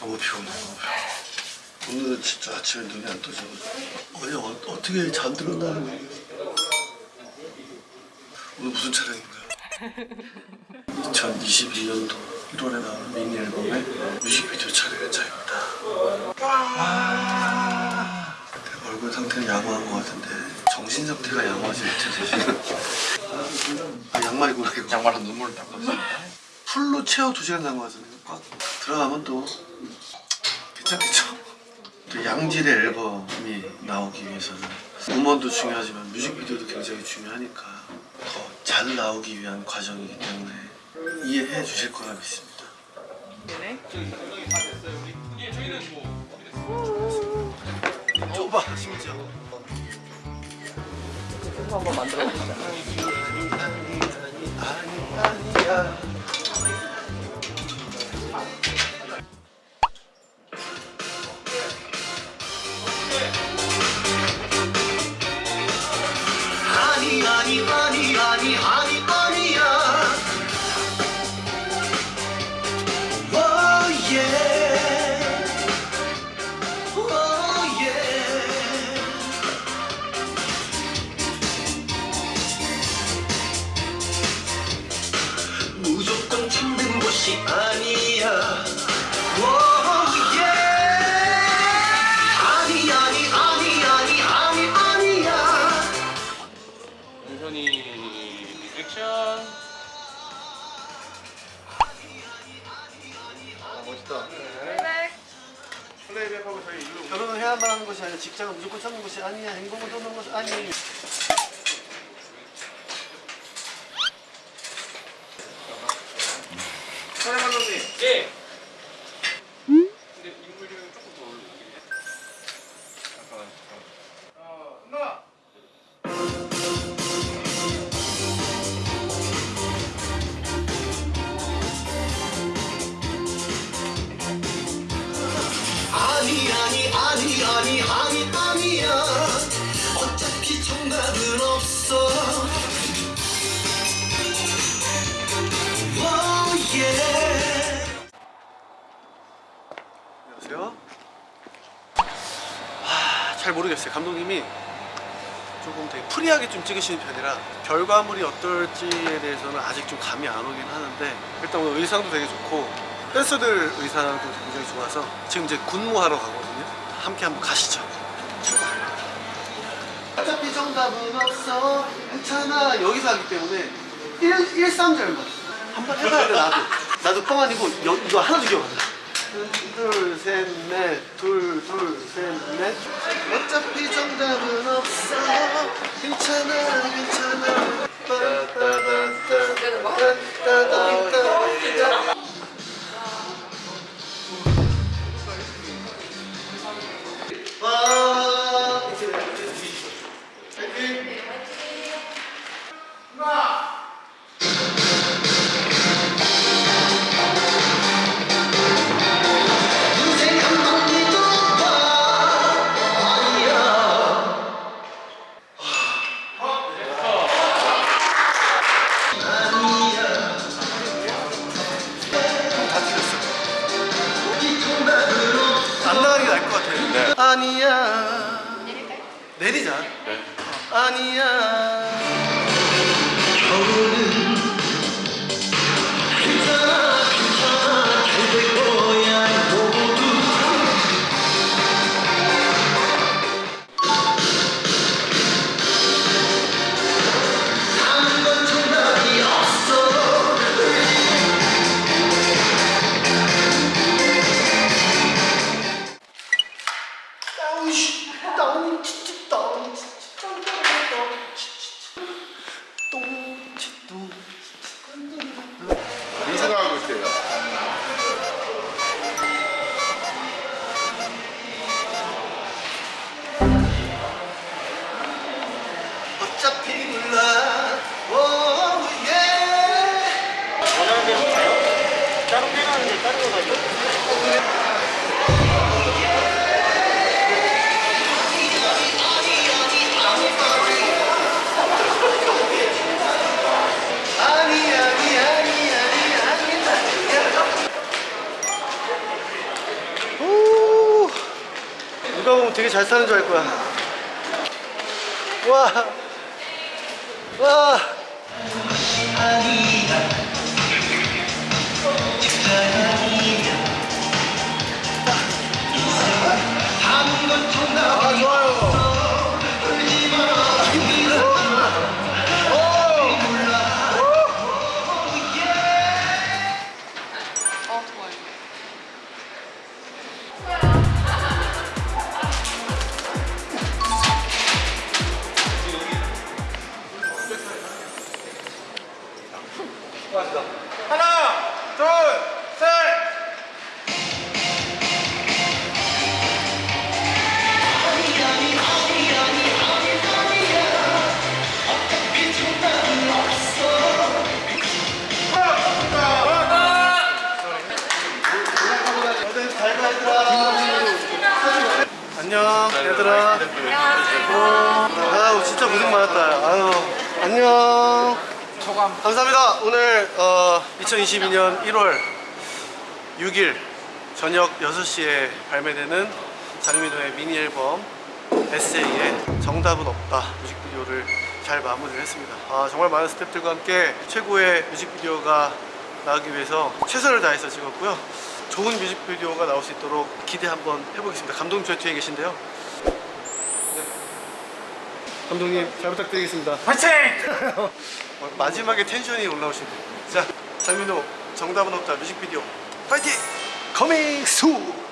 너무 피곤해 너무 피곤해 오늘은 진짜 아침에 눈이 안 떠져 어제 어, 어떻게 잠들었나는 거예요 오늘 무슨 촬영인가요? 2021년도 1월에 나오는 미니 앨범의 뮤직비디오 촬영한 차입니다 와 얼굴 상태는 양호한 것 같은데 정신 상태가 양호하지 못해서 아 양말이구나 이거 양말로 눈물을 닦았어. 풀로 채워 두 시간 남은 거잖아요. 꽉 들어가면 또 또 양질의 앨범이 나오기 위해서는 음원도 중요하지만 뮤직비디오도 굉장히 중요하니까 더 잘 나오기 위한 과정이기 때문에 이해해 주실 거라 믿습니다. 좁아 심지어. 한번 만들어 보자. 아니 액션. 멋있다 플레이백하고 저희 일로. 결혼을 해야만 하는 것이 아니라 직장을 무조건 찾는 것이 아니야 행복을 돕는 것이 아니 사장 감독님. 예. 안녕하세요 하, 잘 모르겠어요. 감독님이 조금 되게 free하게 좀 찍으시는 편이라 결과물이 어떨지에 대해서는 아직 좀 감이 안 오긴 하는데 일단 오늘 의상도 되게 좋고 댄서들 의상도 굉장히 좋아서 지금 이제 군무하러 가거든요. 함께 한번 가시죠. 어차피 정답은 없어. 괜찮아. 여기서 하기 때문에 1, 1, 3절만 한번 해봐야 돼 나도. 나도 뻥 아니고 여, 이거 하나도 기억 안 나. 둘, 셋, 넷, 둘, 둘, 셋, 넷. 어차피 정답은 없어. 괜찮아, 괜찮아. 따따따따따따따따. 아. 아니야 내리자 네. 아니야 겨울은 누가 보면 되게 잘 사는 줄 알 거야 와 와. 하나, 고생 많았다. 아유 안녕. 소감. 감사합니다. 오늘 어, 2022년 1월 6일 저녁 6시에 발매되는 장민호의 미니 앨범 에세이의 정답은 없다 뮤직비디오를 잘 마무리를 했습니다. 아, 정말 많은 스태프들과 함께 최고의 뮤직비디오가 나오기 위해서 최선을 다해서 찍었고요. 좋은 뮤직비디오가 나올 수 있도록 기대 한번 해보겠습니다. 감독님 저 뒤에 계신데요. 네. 감독님 잘 부탁드리겠습니다 화이팅! 어, 마지막에 tension이 올라오시네 자 장민호 정답은 없다 뮤직비디오 파이팅! coming soon!